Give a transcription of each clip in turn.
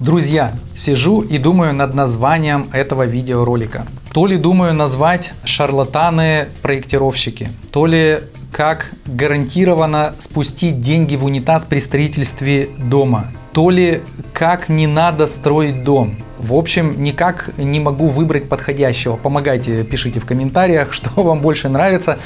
Друзья, сижу и думаю над названием этого видеоролика. То ли думаю назвать шарлатаны-проектировщики, то ли как гарантированно спустить деньги в унитаз при строительстве дома, то ли как не надо строить дом. В общем, никак не могу выбрать подходящего. Помогайте, пишите в комментариях, что вам больше нравится.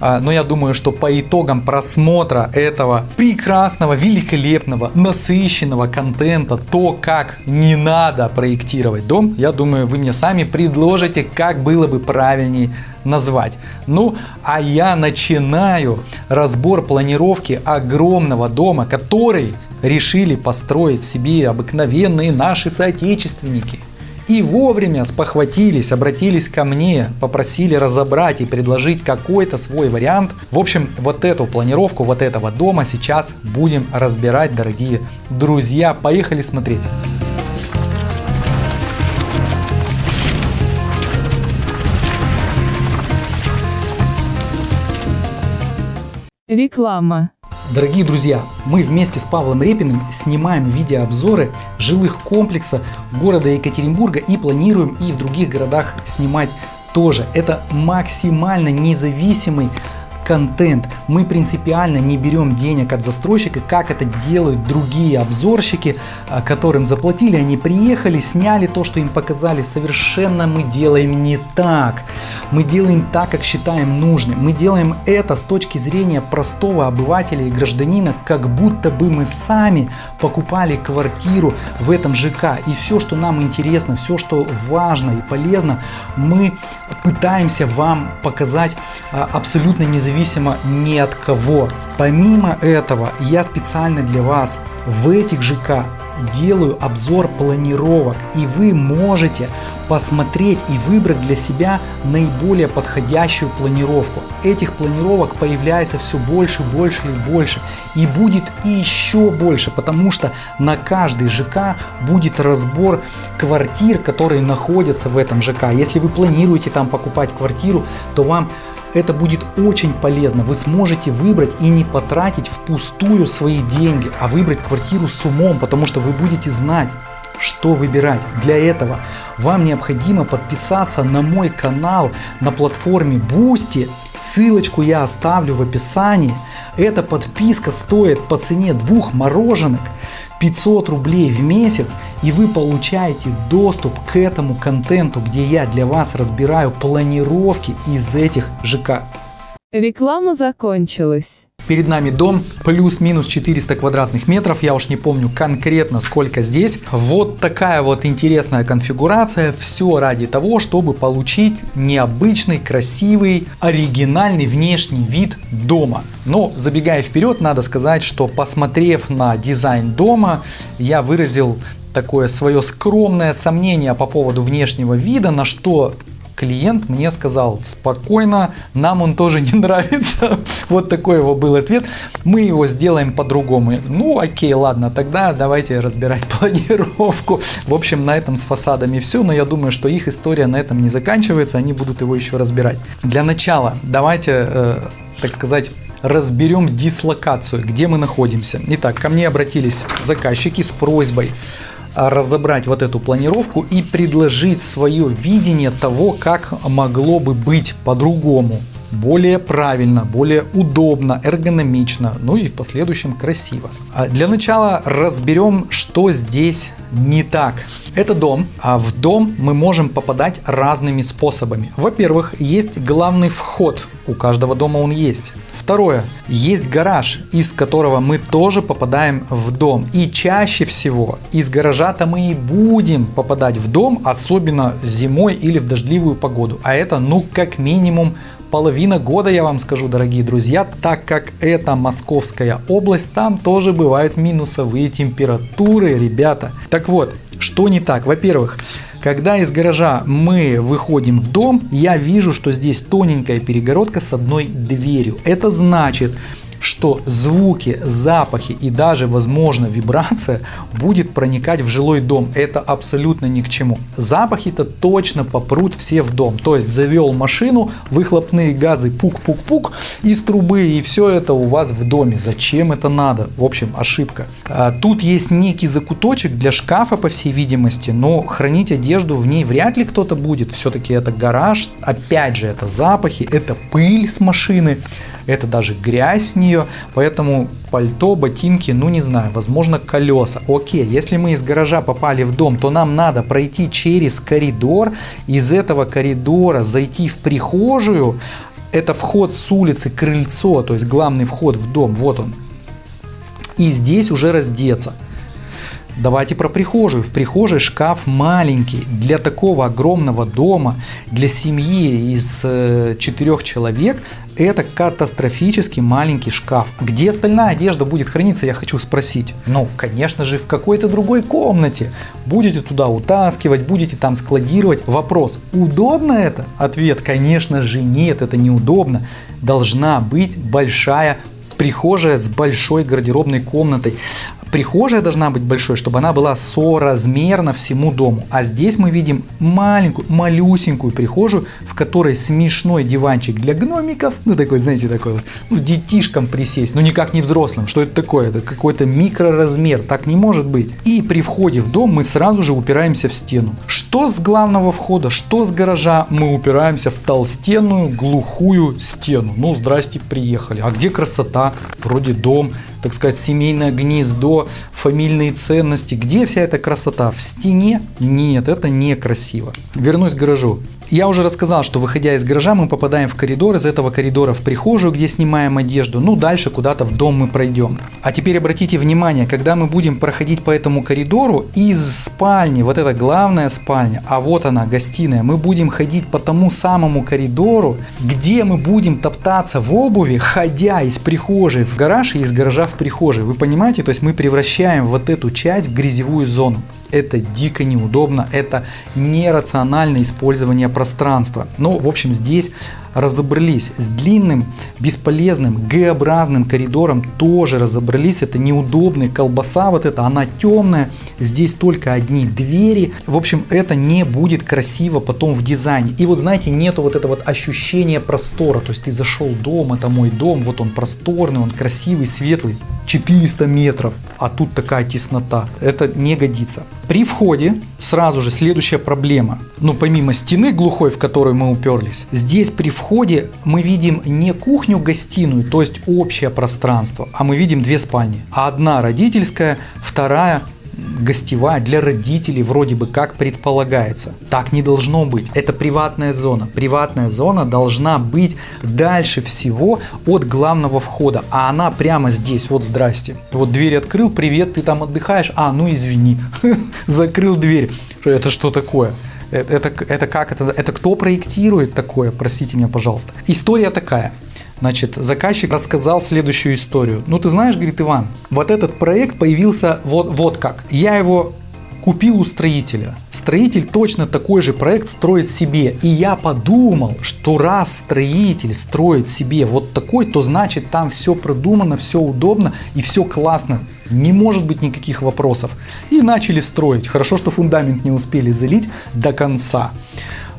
А, но я думаю, что по итогам просмотра этого прекрасного, великолепного, насыщенного контента, то, как не надо проектировать дом, я думаю, вы мне сами предложите, как было бы правильнее назвать. Ну, а я начинаю разбор планировки огромного дома, который решили построить себе обыкновенные наши соотечественники. И вовремя спохватились, обратились ко мне, попросили разобрать и предложить какой-то свой вариант. В общем, вот эту планировку вот этого дома сейчас будем разбирать, дорогие друзья. Поехали смотреть. Реклама. Дорогие друзья, мы вместе с Павлом Репиным снимаем видеообзоры жилых комплексов города Екатеринбурга и планируем и в других городах снимать тоже. Это максимально независимый контент. Мы принципиально не берем денег от застройщика, как это делают другие обзорщики, а, которым заплатили, они приехали, сняли то, что им показали. Совершенно мы делаем не так. Мы делаем так, как считаем нужным. Мы делаем это с точки зрения простого обывателя и гражданина, как будто бы мы сами покупали квартиру в этом ЖК. И все, что нам интересно, все, что важно и полезно, мы пытаемся вам показать а, абсолютно независимо ни от кого. Помимо этого, я специально для вас в этих ЖК делаю обзор планировок и вы можете посмотреть и выбрать для себя наиболее подходящую планировку. Этих планировок появляется все больше, больше и больше. И будет еще больше, потому что на каждый ЖК будет разбор квартир, которые находятся в этом ЖК. Если вы планируете там покупать квартиру, то вам это будет очень полезно. Вы сможете выбрать и не потратить впустую свои деньги, а выбрать квартиру с умом, потому что вы будете знать, что выбирать. Для этого вам необходимо подписаться на мой канал на платформе Boosty. Ссылочку я оставлю в описании. Эта подписка стоит по цене двух мороженок 500 рублей в месяц и вы получаете доступ к этому контенту, где я для вас разбираю планировки из этих ЖК. Реклама закончилась. Перед нами дом плюс-минус 400 квадратных метров, я уж не помню конкретно сколько здесь. Вот такая вот интересная конфигурация, все ради того, чтобы получить необычный, красивый, оригинальный внешний вид дома. Но забегая вперед, надо сказать, что посмотрев на дизайн дома, я выразил такое свое скромное сомнение по поводу внешнего вида, на что клиент мне сказал спокойно, нам он тоже не нравится. Вот такой его был ответ. Мы его сделаем по-другому. Ну окей, ладно, тогда давайте разбирать планировку. В общем, на этом с фасадами все, но я думаю, что их история на этом не заканчивается, они будут его еще разбирать. Для начала давайте, э, так сказать, разберем дислокацию, где мы находимся. Итак, ко мне обратились заказчики с просьбой разобрать вот эту планировку и предложить свое видение того, как могло бы быть по-другому более правильно, более удобно, эргономично, ну и в последующем красиво. А для начала разберем, что здесь не так. Это дом, а в дом мы можем попадать разными способами. Во-первых, есть главный вход, у каждого дома он есть. Второе. Есть гараж, из которого мы тоже попадаем в дом. И чаще всего из гаража-то мы и будем попадать в дом, особенно зимой или в дождливую погоду. А это ну как минимум половина года, я вам скажу, дорогие друзья, так как это Московская область, там тоже бывают минусовые температуры, ребята. Так вот, что не так? Во-первых, когда из гаража мы выходим в дом, я вижу, что здесь тоненькая перегородка с одной дверью. Это значит, что звуки, запахи и даже, возможно, вибрация будет проникать в жилой дом. Это абсолютно ни к чему. Запахи-то точно попрут все в дом. То есть завел машину, выхлопные газы пук-пук-пук из трубы и все это у вас в доме. Зачем это надо? В общем, ошибка. А, тут есть некий закуточек для шкафа, по всей видимости, но хранить одежду в ней вряд ли кто-то будет. Все-таки это гараж, опять же, это запахи, это пыль с машины это даже грязь нее, поэтому пальто, ботинки, ну не знаю, возможно колеса. Окей, если мы из гаража попали в дом, то нам надо пройти через коридор, из этого коридора зайти в прихожую, это вход с улицы, крыльцо, то есть главный вход в дом, вот он. И здесь уже раздеться. Давайте про прихожую. В прихожей шкаф маленький. Для такого огромного дома, для семьи из э, четырех человек, это катастрофически маленький шкаф. Где остальная одежда будет храниться, я хочу спросить. Ну, конечно же, в какой-то другой комнате. Будете туда утаскивать, будете там складировать. Вопрос, удобно это? Ответ, конечно же, нет, это неудобно. Должна быть большая прихожая с большой гардеробной комнатой. Прихожая должна быть большой, чтобы она была соразмерна всему дому. А здесь мы видим маленькую, малюсенькую прихожую, в которой смешной диванчик для гномиков. Ну такой, знаете, такой вот, ну детишкам присесть, но никак не взрослым. Что это такое? Это какой-то микроразмер, так не может быть. И при входе в дом мы сразу же упираемся в стену. Что с главного входа, что с гаража, мы упираемся в толстенную глухую стену. Ну здрасте, приехали. А где красота? Вроде дом, так сказать, семейное гнездо, фамильные ценности. Где вся эта красота? В стене? Нет, это некрасиво. Вернусь к гаражу. Я уже рассказал, что выходя из гаража мы попадаем в коридор, из этого коридора в прихожую, где снимаем одежду, ну дальше куда-то в дом мы пройдем. А теперь обратите внимание, когда мы будем проходить по этому коридору, из спальни, вот это главная спальня, а вот она, гостиная, мы будем ходить по тому самому коридору, где мы будем топтаться в обуви, ходя из прихожей в гараж и из гаража в прихожей. Вы понимаете, то есть мы превращаем вот эту часть в грязевую зону это дико неудобно, это нерациональное использование пространства. Ну, в общем, здесь разобрались. С длинным, бесполезным, Г-образным коридором тоже разобрались. Это неудобный, колбаса вот эта, она темная. Здесь только одни двери. В общем, это не будет красиво потом в дизайне. И вот знаете, нету вот этого вот ощущения простора. То есть ты зашел дом, это мой дом, вот он просторный, он красивый, светлый. 400 метров, а тут такая теснота. Это не годится. При входе сразу же следующая проблема. Ну, помимо стены глухой, в которую мы уперлись, здесь при входе мы видим не кухню-гостиную, то есть общее пространство, а мы видим две спальни. Одна родительская, вторая гостевая для родителей вроде бы как предполагается. Так не должно быть. Это приватная зона. Приватная зона должна быть дальше всего от главного входа. А она прямо здесь. Вот здрасте. Вот дверь открыл. Привет, ты там отдыхаешь? А, ну извини. Закрыл дверь. Это что такое? Это, это, это как это? Это кто проектирует такое? Простите меня, пожалуйста. История такая. Значит, заказчик рассказал следующую историю. Ну, ты знаешь, говорит Иван, вот этот проект появился вот, вот как. Я его купил у строителя. Строитель точно такой же проект строит себе. И я подумал, что раз строитель строит себе вот такой, то значит там все продумано, все удобно и все классно. Не может быть никаких вопросов. И начали строить. Хорошо, что фундамент не успели залить до конца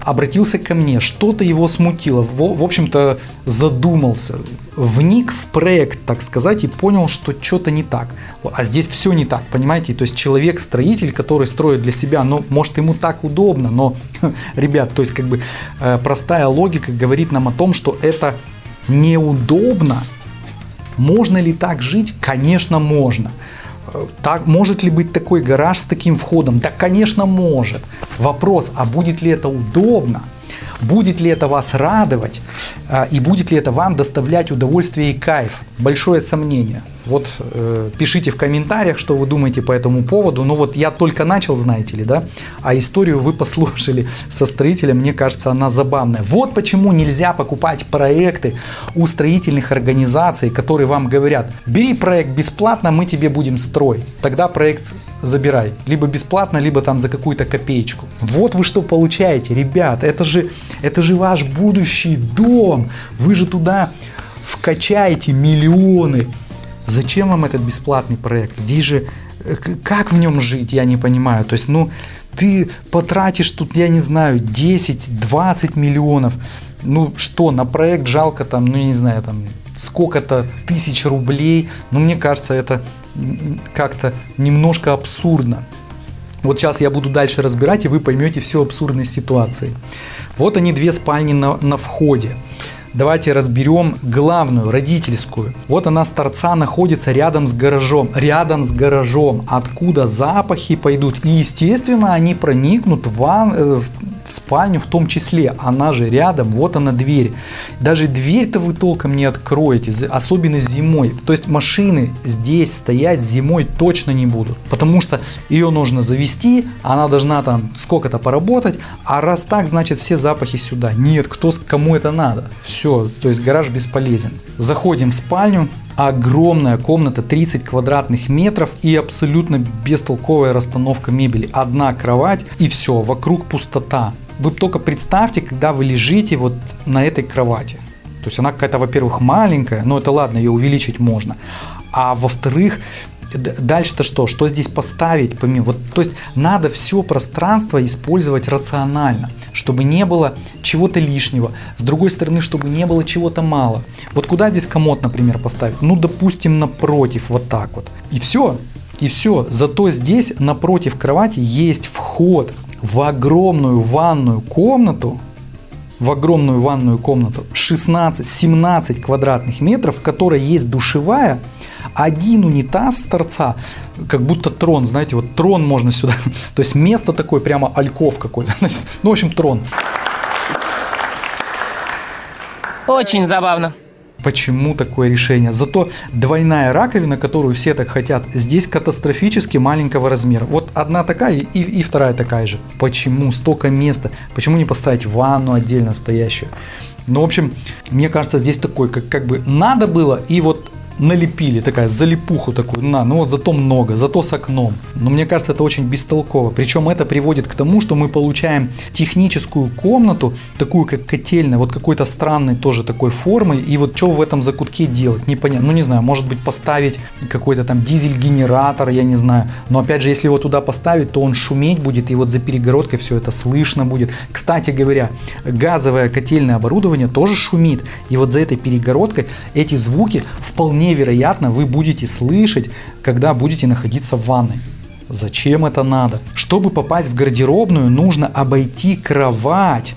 обратился ко мне, что-то его смутило, в, в общем-то задумался, вник в проект, так сказать, и понял, что что-то не так. А здесь все не так, понимаете? То есть человек-строитель, который строит для себя, ну, может ему так удобно, но, ребят, то есть как бы э, простая логика говорит нам о том, что это неудобно. Можно ли так жить? Конечно, можно. Так, может ли быть такой гараж с таким входом? Да, конечно, может. Вопрос, а будет ли это удобно? Будет ли это вас радовать? А, и будет ли это вам доставлять удовольствие и кайф? Большое сомнение. Вот э, пишите в комментариях, что вы думаете по этому поводу. Ну вот я только начал, знаете ли, да? А историю вы послушали со строителем, мне кажется, она забавная. Вот почему нельзя покупать проекты у строительных организаций, которые вам говорят, бери проект бесплатно, мы тебе будем строить. Тогда проект забирай. Либо бесплатно, либо там за какую-то копеечку. Вот вы что получаете, ребят. Это же, это же ваш будущий дом. Вы же туда вкачаете миллионы. Зачем вам этот бесплатный проект? Здесь же э, как в нем жить, я не понимаю. То есть, ну, ты потратишь тут, я не знаю, 10-20 миллионов. Ну что, на проект жалко там, ну я не знаю, там сколько-то тысяч рублей. Но мне кажется, это как-то немножко абсурдно. Вот сейчас я буду дальше разбирать, и вы поймете всю абсурдность ситуации. Вот они две спальни на, на входе. Давайте разберем главную, родительскую. Вот она с торца находится рядом с гаражом. Рядом с гаражом. Откуда запахи пойдут. И естественно они проникнут в, ван, э, в спальню в том числе. Она же рядом, вот она дверь. Даже дверь-то вы толком не откроете, особенно зимой. То есть машины здесь стоять зимой точно не будут. Потому что ее нужно завести, она должна там сколько-то поработать. А раз так, значит все запахи сюда. Нет, кто, кому это надо. Все, то есть гараж бесполезен. Заходим в спальню, огромная комната 30 квадратных метров и абсолютно бестолковая расстановка мебели. Одна кровать и все, вокруг пустота. Вы только представьте, когда вы лежите вот на этой кровати. То есть она какая-то, во-первых, маленькая, но это ладно, ее увеличить можно. А во-вторых, Дальше-то что? Что здесь поставить помимо? Вот, то есть надо все пространство использовать рационально, чтобы не было чего-то лишнего. С другой стороны, чтобы не было чего-то мало. Вот куда здесь комод, например, поставить? Ну, допустим, напротив, вот так вот. И все. И все. Зато здесь напротив кровати есть вход в огромную ванную комнату, в огромную ванную комнату 16-17 квадратных метров, в которой есть душевая, один унитаз с торца, как будто трон, знаете, вот трон можно сюда, то есть место такое, прямо альков какой-то, ну, в общем, трон. Очень забавно. Почему такое решение? Зато двойная раковина, которую все так хотят, здесь катастрофически маленького размера. Вот одна такая и, и вторая такая же. Почему столько места? Почему не поставить ванну отдельно стоящую? Ну, в общем, мне кажется, здесь такой, как, как бы надо было, и вот налепили, такая залипуху такую, на, ну вот зато много, зато с окном. Но мне кажется, это очень бестолково. Причем это приводит к тому, что мы получаем техническую комнату, такую как котельная, вот какой-то странной тоже такой формы. И вот что в этом закутке делать, непонятно. Ну не знаю, может быть поставить какой-то там дизель-генератор, я не знаю. Но опять же, если его туда поставить, то он шуметь будет, и вот за перегородкой все это слышно будет. Кстати говоря, газовое котельное оборудование тоже шумит. И вот за этой перегородкой эти звуки вполне вполне вероятно вы будете слышать, когда будете находиться в ванной. Зачем это надо? Чтобы попасть в гардеробную, нужно обойти кровать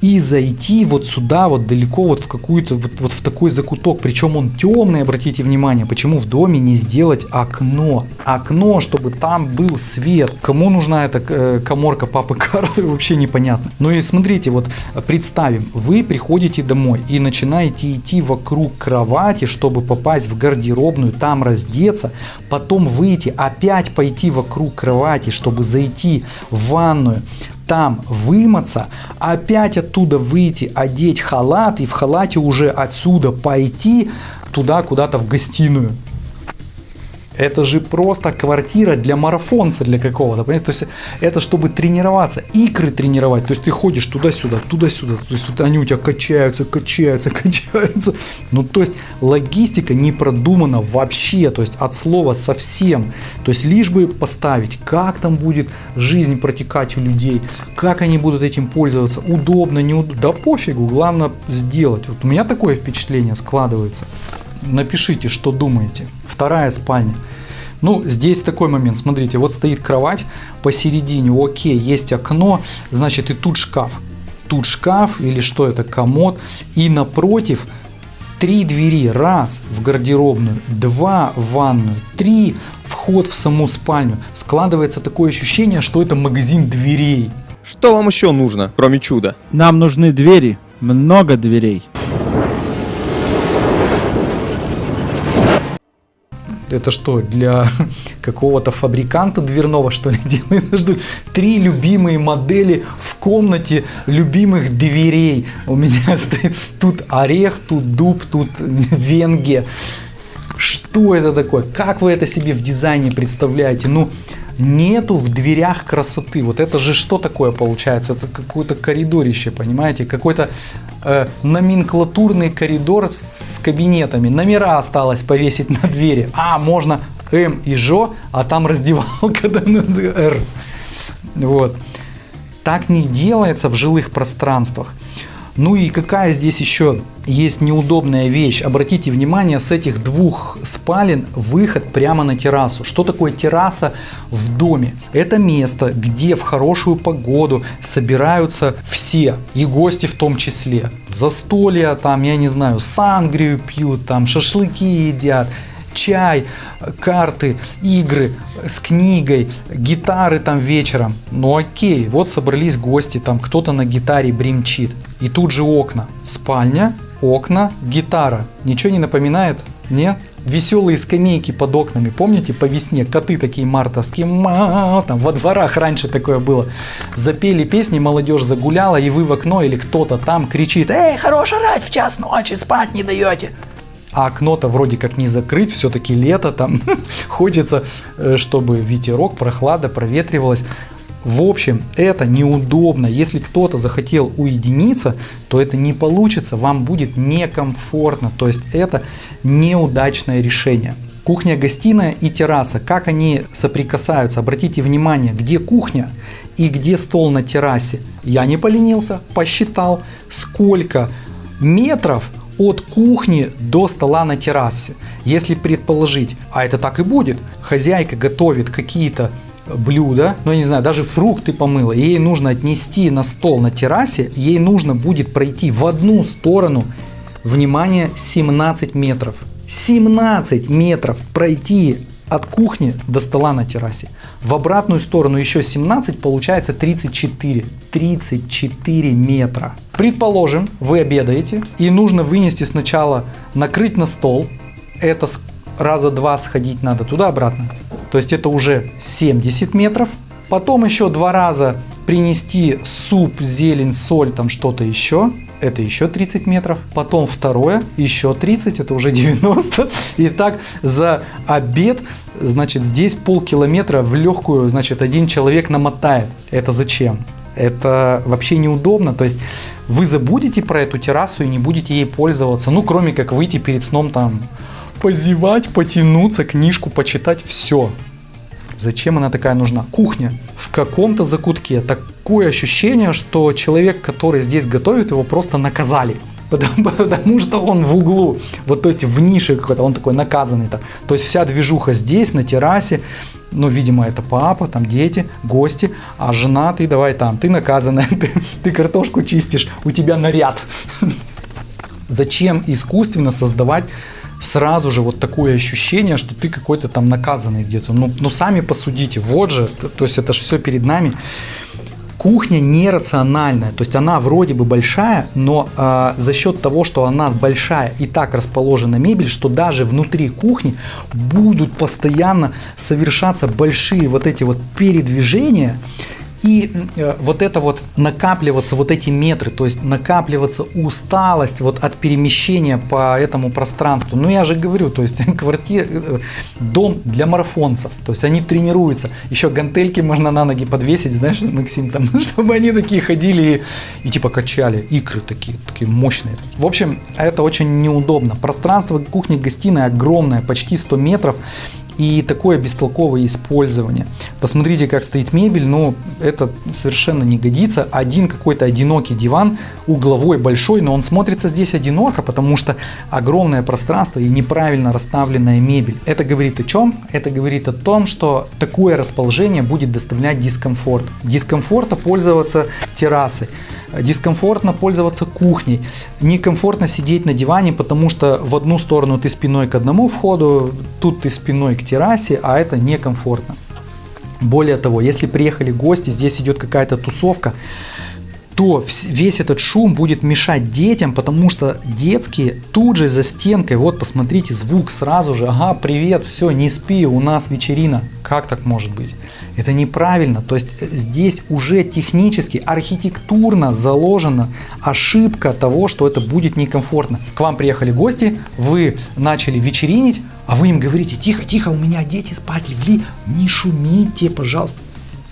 и зайти вот сюда, вот далеко, вот в какую-то, вот, вот в такой закуток. Причем он темный, обратите внимание, почему в доме не сделать окно. Окно, чтобы там был свет. Кому нужна эта э, коморка папы Карла, вообще непонятно. Ну и смотрите, вот представим, вы приходите домой и начинаете идти вокруг кровати, чтобы попасть в гардеробную, там раздеться, потом выйти, опять пойти вокруг кровати, чтобы зайти в ванную, там вымыться, опять оттуда выйти, одеть халат и в халате уже отсюда пойти туда куда-то в гостиную. Это же просто квартира для марафонца для какого-то, понимаете? То есть это чтобы тренироваться, икры тренировать. То есть ты ходишь туда-сюда, туда-сюда. То есть вот они у тебя качаются, качаются, качаются. Ну то есть логистика не продумана вообще, то есть от слова совсем. То есть лишь бы поставить, как там будет жизнь протекать у людей, как они будут этим пользоваться, удобно, неудобно. Да пофигу, главное сделать. Вот у меня такое впечатление складывается. Напишите, что думаете. Вторая спальня. Ну, здесь такой момент, смотрите, вот стоит кровать посередине, окей, есть окно, значит и тут шкаф. Тут шкаф или что это, комод. И напротив три двери. Раз в гардеробную, два в ванную, три вход в саму спальню. Складывается такое ощущение, что это магазин дверей. Что вам еще нужно, кроме чуда? Нам нужны двери, много дверей. Это что, для какого-то фабриканта дверного, что ли, делают? Три любимые модели в комнате любимых дверей. У меня стоит тут орех, тут дуб, тут венге. Что это такое? Как вы это себе в дизайне представляете? Ну, нету в дверях красоты. Вот это же что такое получается? Это какое-то коридорище, понимаете? Какой-то э, номенклатурный коридор с кабинетами. Номера осталось повесить на двери. А, можно М и Жо, а там раздевалка на Р. Вот. Так не делается в жилых пространствах. Ну и какая здесь еще есть неудобная вещь. Обратите внимание, с этих двух спален выход прямо на террасу. Что такое терраса в доме? Это место, где в хорошую погоду собираются все, и гости в том числе. Застолья, там, я не знаю, сангрию пьют, там, шашлыки едят чай, карты, игры с книгой, гитары там вечером. Ну окей, вот собрались гости, там кто-то на гитаре бримчит. И тут же окна. Спальня, окна, гитара. Ничего не напоминает? Нет? Веселые скамейки под окнами, помните, по весне коты такие мартовские, ма, там во дворах раньше такое было. Запели песни, молодежь загуляла, и вы в окно или кто-то там кричит, эй, хорош орать в час ночи, спать не даете а окно-то вроде как не закрыть, все-таки лето, там хочется, э, чтобы ветерок, прохлада проветривалась. В общем, это неудобно. Если кто-то захотел уединиться, то это не получится, вам будет некомфортно. То есть это неудачное решение. Кухня-гостиная и терраса, как они соприкасаются? Обратите внимание, где кухня и где стол на террасе. Я не поленился, посчитал, сколько метров от кухни до стола на террасе. Если предположить, а это так и будет, хозяйка готовит какие-то блюда, ну я не знаю, даже фрукты помыла, ей нужно отнести на стол на террасе, ей нужно будет пройти в одну сторону, внимание, 17 метров. 17 метров пройти от кухни до стола на террасе. В обратную сторону еще 17, получается 34. 34 метра. Предположим, вы обедаете и нужно вынести сначала, накрыть на стол. Это раза два сходить надо туда-обратно. То есть это уже 70 метров. Потом еще два раза принести суп, зелень, соль, там что-то еще это еще 30 метров, потом второе, еще 30, это уже 90. И так за обед, значит, здесь полкилометра в легкую, значит, один человек намотает. Это зачем? Это вообще неудобно, то есть вы забудете про эту террасу и не будете ей пользоваться, ну, кроме как выйти перед сном там, позевать, потянуться, книжку почитать, все. Зачем она такая нужна? Кухня в каком-то закутке. Такое ощущение, что человек, который здесь готовит, его просто наказали. Потому, потому что он в углу, вот то есть в нише какой-то, он такой наказанный-то. То есть вся движуха здесь, на террасе, ну, видимо, это папа, там дети, гости, а жена ты давай там, ты наказанная, ты, ты картошку чистишь, у тебя наряд. Зачем искусственно создавать сразу же вот такое ощущение, что ты какой-то там наказанный где-то. Ну, ну сами посудите, вот же, то есть это же все перед нами. Кухня нерациональная, то есть она вроде бы большая, но э, за счет того, что она большая и так расположена мебель, что даже внутри кухни будут постоянно совершаться большие вот эти вот передвижения, и э, вот это вот накапливаться, вот эти метры, то есть накапливаться усталость вот от перемещения по этому пространству. Ну я же говорю, то есть квартира, э, дом для марафонцев, то есть они тренируются. Еще гантельки можно на ноги подвесить, знаешь, Максим, там, чтобы они такие ходили и, и типа качали. Икры такие, такие мощные. В общем, это очень неудобно. Пространство кухни-гостиной огромное, почти 100 метров и такое бестолковое использование. Посмотрите, как стоит мебель, но это совершенно не годится. Один какой-то одинокий диван, угловой большой, но он смотрится здесь одиноко, потому что огромное пространство и неправильно расставленная мебель. Это говорит о чем? Это говорит о том, что такое расположение будет доставлять дискомфорт. Дискомфорта пользоваться террасой дискомфортно пользоваться кухней, некомфортно сидеть на диване, потому что в одну сторону ты спиной к одному входу, тут ты спиной к террасе, а это некомфортно. Более того, если приехали гости, здесь идет какая-то тусовка, то весь этот шум будет мешать детям, потому что детские тут же за стенкой, вот посмотрите, звук сразу же, ага, привет, все, не спи, у нас вечерина. Как так может быть? Это неправильно. То есть э, здесь уже технически, архитектурно заложена ошибка того, что это будет некомфортно. К вам приехали гости, вы начали вечеринить, а вы им говорите, тихо, тихо, у меня дети спать легли, не шумите, пожалуйста.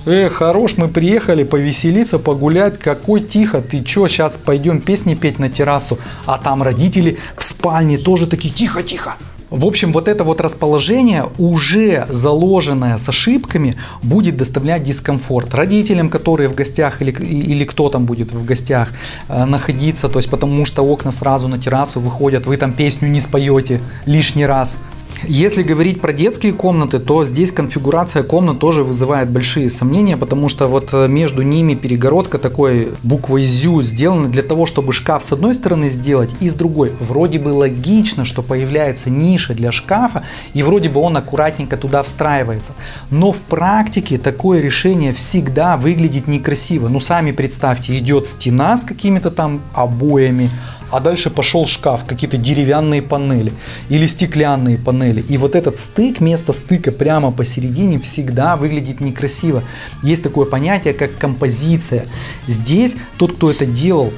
Э, хорош, мы приехали повеселиться, погулять. Какой тихо, ты чё, сейчас пойдем песни петь на террасу, а там родители в спальне тоже такие, тихо, тихо. В общем, вот это вот расположение, уже заложенное с ошибками, будет доставлять дискомфорт родителям, которые в гостях или, или кто там будет в гостях э, находиться, то есть потому что окна сразу на террасу выходят, вы там песню не споете лишний раз. Если говорить про детские комнаты, то здесь конфигурация комнат тоже вызывает большие сомнения, потому что вот э, между ними перегородка такой буквой «зю» сделана для того, чтобы шкаф с одной стороны сделать и с другой. Вроде бы логично, что появляется ниша для шкафа, и вроде бы он аккуратненько туда встраивается. Но в практике такое решение всегда выглядит некрасиво. Ну сами представьте, идет стена с какими-то там обоями, а дальше пошел шкаф, какие-то деревянные панели или стеклянные панели. И вот этот стык, место стыка прямо посередине всегда выглядит некрасиво. Есть такое понятие, как композиция. Здесь тот, кто это делал,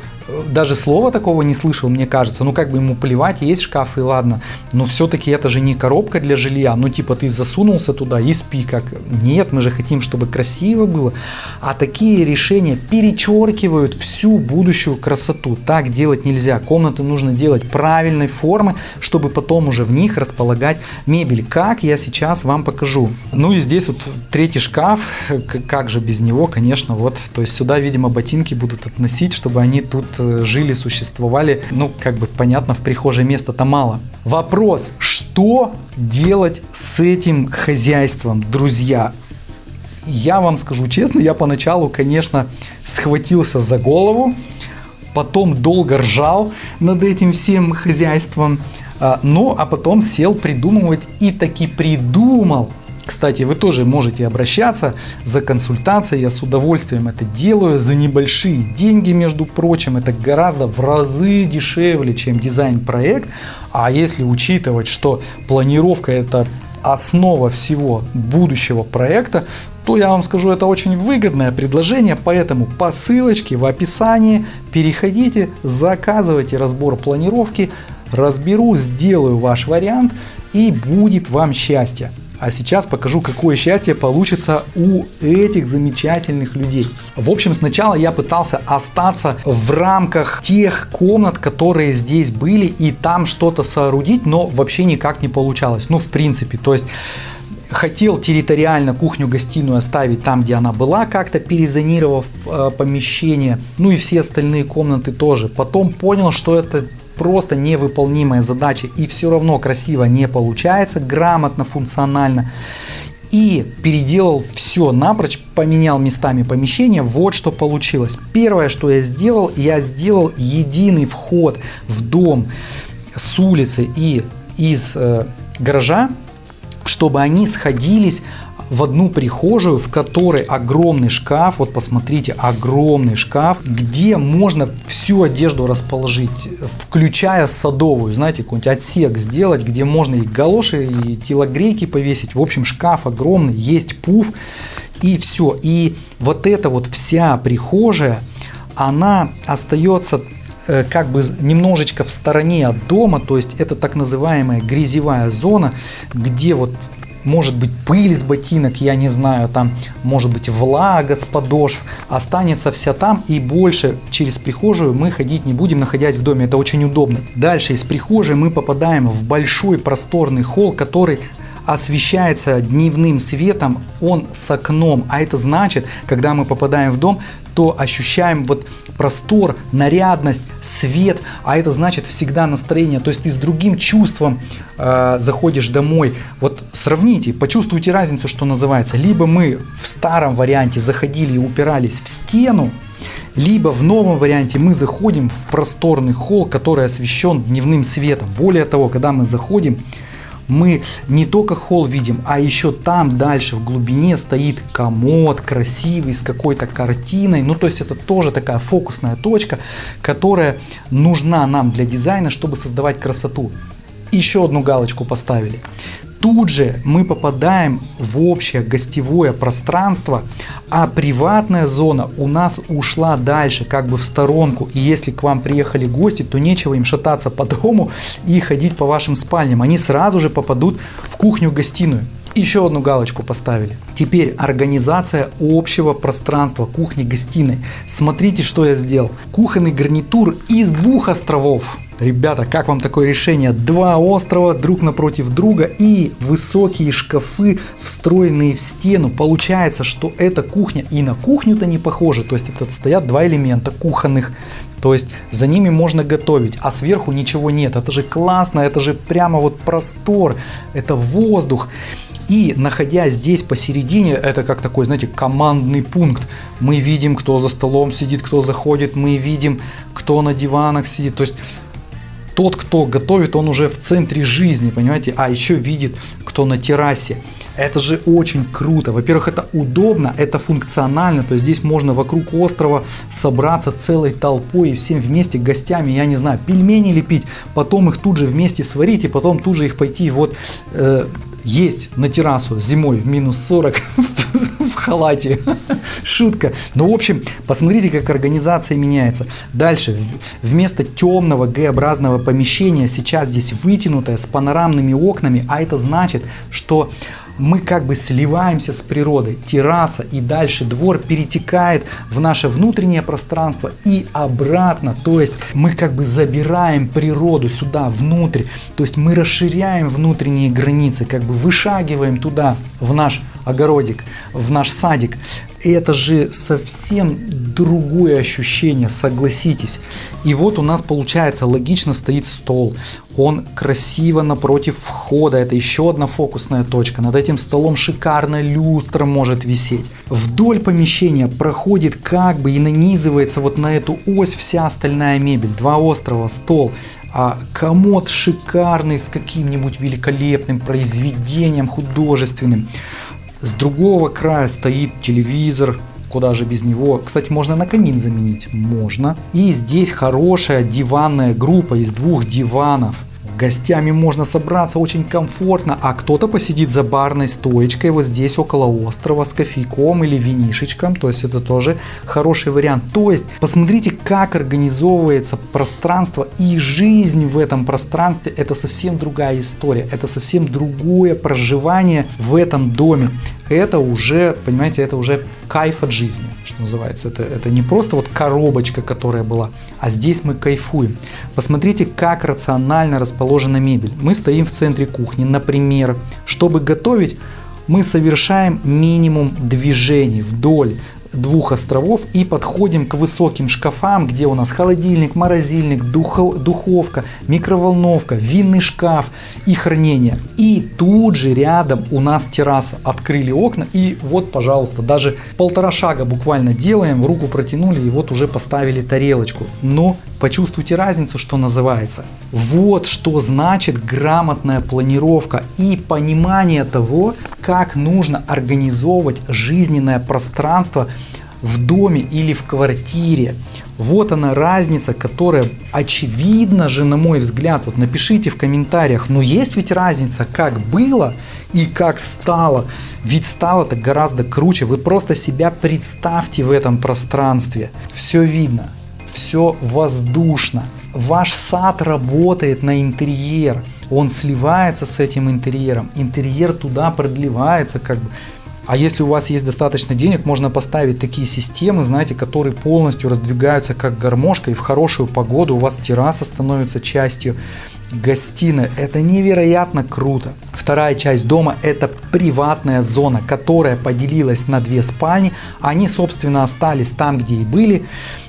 даже слова такого не слышал, мне кажется. Ну, как бы ему плевать, есть шкаф и ладно. Но все-таки это же не коробка для жилья. Ну, типа, ты засунулся туда и спи как. Нет, мы же хотим, чтобы красиво было. А такие решения перечеркивают всю будущую красоту. Так делать нельзя. Комнаты нужно делать правильной формы, чтобы потом уже в них располагать мебель. Как я сейчас вам покажу. Ну и здесь вот третий шкаф. Как же без него, конечно, вот. То есть сюда, видимо, ботинки будут относить, чтобы они тут жили, существовали. Ну, как бы понятно, в прихожей места-то мало. Вопрос, что делать с этим хозяйством, друзья? Я вам скажу честно, я поначалу, конечно, схватился за голову, потом долго ржал над этим всем хозяйством, а, ну а потом сел придумывать и таки придумал кстати, вы тоже можете обращаться за консультацией, я с удовольствием это делаю. За небольшие деньги, между прочим, это гораздо в разы дешевле, чем дизайн-проект, а если учитывать, что планировка это основа всего будущего проекта, то я вам скажу, это очень выгодное предложение, поэтому по ссылочке в описании переходите, заказывайте разбор планировки, разберу, сделаю ваш вариант и будет вам счастье. А сейчас покажу, какое счастье получится у этих замечательных людей. В общем, сначала я пытался остаться в рамках тех комнат, которые здесь были, и там что-то соорудить, но вообще никак не получалось. Ну, в принципе, то есть хотел территориально кухню-гостиную оставить там, где она была, как-то перезонировав э, помещение, ну и все остальные комнаты тоже. Потом понял, что это просто невыполнимая задача и все равно красиво не получается, грамотно, функционально. И переделал все напрочь, поменял местами помещения, вот что получилось. Первое, что я сделал, я сделал единый вход в дом с улицы и из э, гаража, чтобы они сходились в одну прихожую, в которой огромный шкаф, вот посмотрите, огромный шкаф, где можно всю одежду расположить, включая садовую, знаете, какой-нибудь отсек сделать, где можно и галоши, и телогрейки повесить. В общем, шкаф огромный, есть пуф, и все. И вот эта вот вся прихожая, она остается э, как бы немножечко в стороне от дома, то есть это так называемая грязевая зона, где вот может быть пыль с ботинок, я не знаю, там может быть влага с подошв, останется вся там и больше через прихожую мы ходить не будем, находясь в доме, это очень удобно. Дальше из прихожей мы попадаем в большой просторный холл, который освещается дневным светом, он с окном, а это значит, когда мы попадаем в дом, то ощущаем вот простор, нарядность, свет, а это значит всегда настроение. То есть ты с другим чувством э, заходишь домой. Вот сравните, почувствуйте разницу, что называется. Либо мы в старом варианте заходили и упирались в стену, либо в новом варианте мы заходим в просторный холл, который освещен дневным светом. Более того, когда мы заходим, мы не только холл видим, а еще там дальше в глубине стоит комод красивый с какой-то картиной. Ну, то есть это тоже такая фокусная точка, которая нужна нам для дизайна, чтобы создавать красоту. Еще одну галочку поставили тут же мы попадаем в общее гостевое пространство, а приватная зона у нас ушла дальше, как бы в сторонку. И если к вам приехали гости, то нечего им шататься по дому и ходить по вашим спальням. Они сразу же попадут в кухню-гостиную. Еще одну галочку поставили. Теперь организация общего пространства кухни-гостиной. Смотрите, что я сделал. Кухонный гарнитур из двух островов. Ребята, как вам такое решение? Два острова друг напротив друга и высокие шкафы, встроенные в стену. Получается, что эта кухня и на кухню-то не похожа. То есть это стоят два элемента кухонных. То есть за ними можно готовить, а сверху ничего нет. Это же классно, это же прямо вот простор, это воздух. И находясь здесь посередине, это как такой, знаете, командный пункт. Мы видим, кто за столом сидит, кто заходит, мы видим, кто на диванах сидит. То есть тот, кто готовит, он уже в центре жизни, понимаете, а еще видит, кто на террасе. Это же очень круто. Во-первых, это удобно, это функционально, то есть здесь можно вокруг острова собраться целой толпой и всем вместе гостями, я не знаю, пельмени лепить, потом их тут же вместе сварить и потом тут же их пойти вот э, есть на террасу зимой в минус 40 в халате. Шутка. Ну, в общем, посмотрите, как организация меняется. Дальше, вместо темного Г-образного помещения, сейчас здесь вытянутое с панорамными окнами, а это значит, что мы как бы сливаемся с природой. Терраса и дальше двор перетекает в наше внутреннее пространство и обратно. То есть мы как бы забираем природу сюда, внутрь. То есть мы расширяем внутренние границы, как бы вышагиваем туда, в наш огородик, в наш садик. Это же совсем другое ощущение, согласитесь. И вот у нас получается логично стоит стол. Он красиво напротив входа. Это еще одна фокусная точка. Над этим столом шикарная люстра может висеть. Вдоль помещения проходит как бы и нанизывается вот на эту ось вся остальная мебель. Два острова, стол, а комод шикарный с каким-нибудь великолепным произведением художественным. С другого края стоит телевизор, куда же без него. Кстати, можно на камин заменить, можно. И здесь хорошая диванная группа из двух диванов гостями можно собраться очень комфортно, а кто-то посидит за барной стоечкой вот здесь около острова с кофейком или винишечком, то есть это тоже хороший вариант. То есть посмотрите, как организовывается пространство и жизнь в этом пространстве, это совсем другая история, это совсем другое проживание в этом доме. Это уже, понимаете, это уже кайф от жизни, что называется. Это, это не просто вот коробочка, которая была, а здесь мы кайфуем. Посмотрите, как рационально расположена мебель. Мы стоим в центре кухни, например. Чтобы готовить, мы совершаем минимум движений вдоль двух островов и подходим к высоким шкафам, где у нас холодильник, морозильник, духовка, микроволновка, винный шкаф и хранение. И тут же рядом у нас терраса. Открыли окна и вот, пожалуйста, даже полтора шага буквально делаем, руку протянули и вот уже поставили тарелочку. Но почувствуйте разницу, что называется. Вот что значит грамотная планировка и понимание того, как нужно организовывать жизненное пространство в доме или в квартире. Вот она разница, которая очевидна же, на мой взгляд. Вот напишите в комментариях, но есть ведь разница, как было и как стало. Ведь стало-то гораздо круче. Вы просто себя представьте в этом пространстве. Все видно все воздушно. Ваш сад работает на интерьер, он сливается с этим интерьером, интерьер туда продлевается как бы. А если у вас есть достаточно денег, можно поставить такие системы, знаете, которые полностью раздвигаются как гармошка, и в хорошую погоду у вас терраса становится частью гостиной. Это невероятно круто. Вторая часть дома это приватная зона, которая поделилась на две спальни. Они, собственно, остались там, где и были.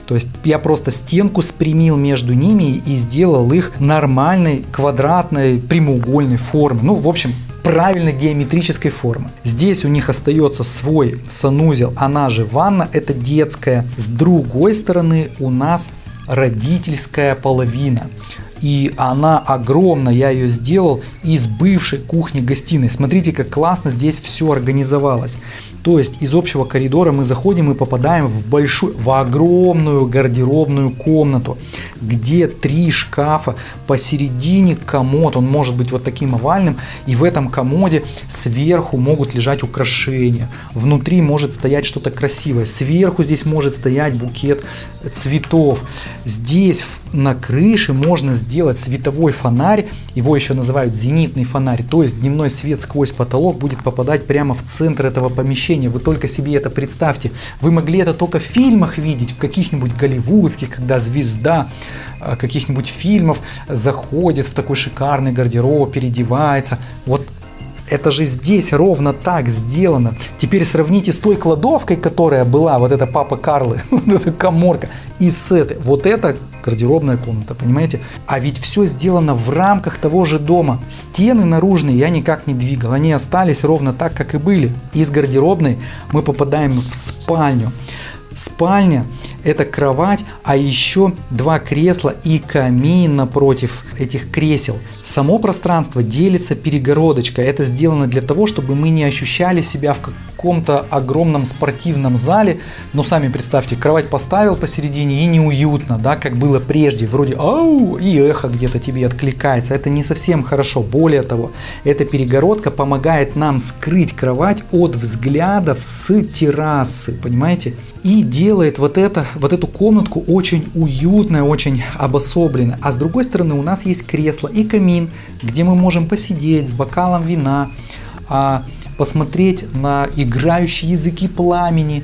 То есть я просто стенку спрямил между ними и сделал их нормальной квадратной прямоугольной формы. Ну, в общем, правильной геометрической формы. Здесь у них остается свой санузел, она же ванна, это детская. С другой стороны у нас родительская половина. И она огромная, я ее сделал из бывшей кухни-гостиной. Смотрите, как классно здесь все организовалось. То есть из общего коридора мы заходим и попадаем в большую, в огромную гардеробную комнату, где три шкафа, посередине комод, он может быть вот таким овальным, и в этом комоде сверху могут лежать украшения, внутри может стоять что-то красивое, сверху здесь может стоять букет цветов, здесь на крыше можно сделать световой фонарь, его еще называют зенитный фонарь, то есть дневной свет сквозь потолок будет попадать прямо в центр этого помещения. Вы только себе это представьте. Вы могли это только в фильмах видеть, в каких-нибудь голливудских, когда звезда э, каких-нибудь фильмов заходит в такой шикарный гардероб, переодевается. Вот это же здесь ровно так сделано. Теперь сравните с той кладовкой, которая была, вот эта папа Карлы, вот эта коморка, и с этой. Вот это гардеробная комната, понимаете? А ведь все сделано в рамках того же дома. Стены наружные я никак не двигал, они остались ровно так, как и были. Из гардеробной мы попадаем в спальню. Спальня это кровать, а еще два кресла и камин напротив этих кресел. Само пространство делится перегородочкой. Это сделано для того, чтобы мы не ощущали себя в каком-то огромном спортивном зале. Но сами представьте, кровать поставил посередине и неуютно, да, как было прежде. Вроде ау, и эхо где-то тебе откликается. Это не совсем хорошо. Более того, эта перегородка помогает нам скрыть кровать от взглядов с террасы, понимаете? И делает вот это вот эту комнатку очень уютной, очень обособленной. А с другой стороны у нас есть кресло и камин, где мы можем посидеть с бокалом вина, а, посмотреть на играющие языки пламени.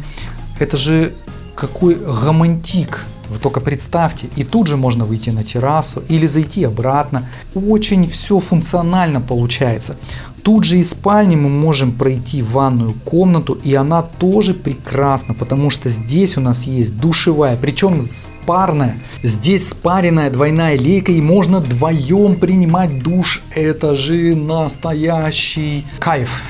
Это же какой романтик. Вы только представьте, и тут же можно выйти на террасу или зайти обратно. Очень все функционально получается. Тут же из спальни мы можем пройти в ванную комнату, и она тоже прекрасна, потому что здесь у нас есть душевая, причем парная. Здесь спаренная двойная лейка, и можно вдвоем принимать душ. Это же настоящий кайф,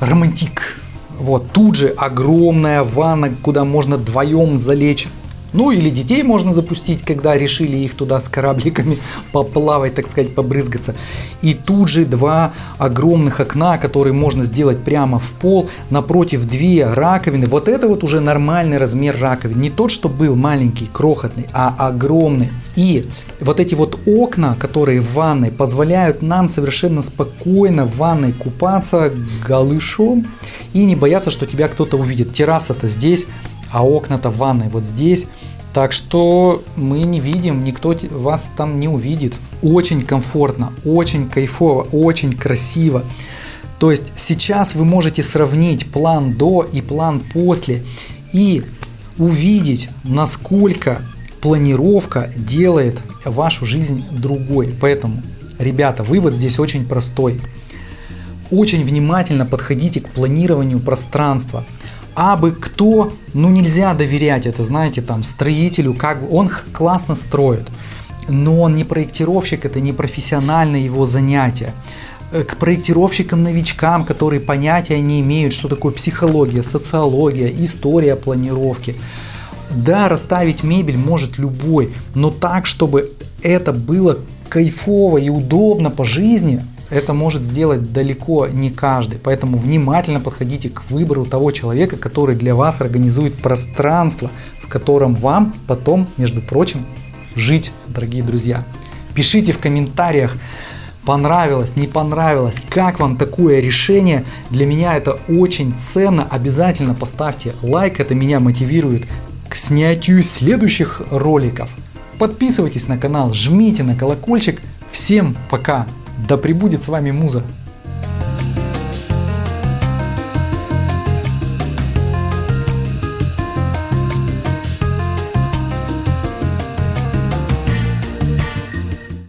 романтик. Вот тут же огромная ванна, куда можно вдвоем залечь. Ну или детей можно запустить, когда решили их туда с корабликами поплавать, так сказать, побрызгаться. И тут же два огромных окна, которые можно сделать прямо в пол, напротив две раковины. Вот это вот уже нормальный размер раковин. Не тот, что был маленький, крохотный, а огромный. И вот эти вот окна, которые в ванной, позволяют нам совершенно спокойно в ванной купаться голышом и не бояться, что тебя кто-то увидит. Терраса-то здесь, а окна-то в ванной вот здесь. Так что мы не видим, никто вас там не увидит. Очень комфортно, очень кайфово, очень красиво. То есть сейчас вы можете сравнить план до и план после и увидеть, насколько планировка делает вашу жизнь другой. Поэтому, ребята, вывод здесь очень простой. Очень внимательно подходите к планированию пространства абы кто, ну нельзя доверять это, знаете, там строителю, как бы он классно строит, но он не проектировщик, это не профессиональное его занятие. Э, к проектировщикам-новичкам, которые понятия не имеют, что такое психология, социология, история планировки. Да, расставить мебель может любой, но так, чтобы это было кайфово и удобно по жизни, это может сделать далеко не каждый. Поэтому внимательно подходите к выбору того человека, который для вас организует пространство, в котором вам потом, между прочим, жить, дорогие друзья. Пишите в комментариях, понравилось, не понравилось, как вам такое решение. Для меня это очень ценно. Обязательно поставьте лайк, это меня мотивирует к снятию следующих роликов. Подписывайтесь на канал, жмите на колокольчик. Всем пока! Да пребудет с вами муза.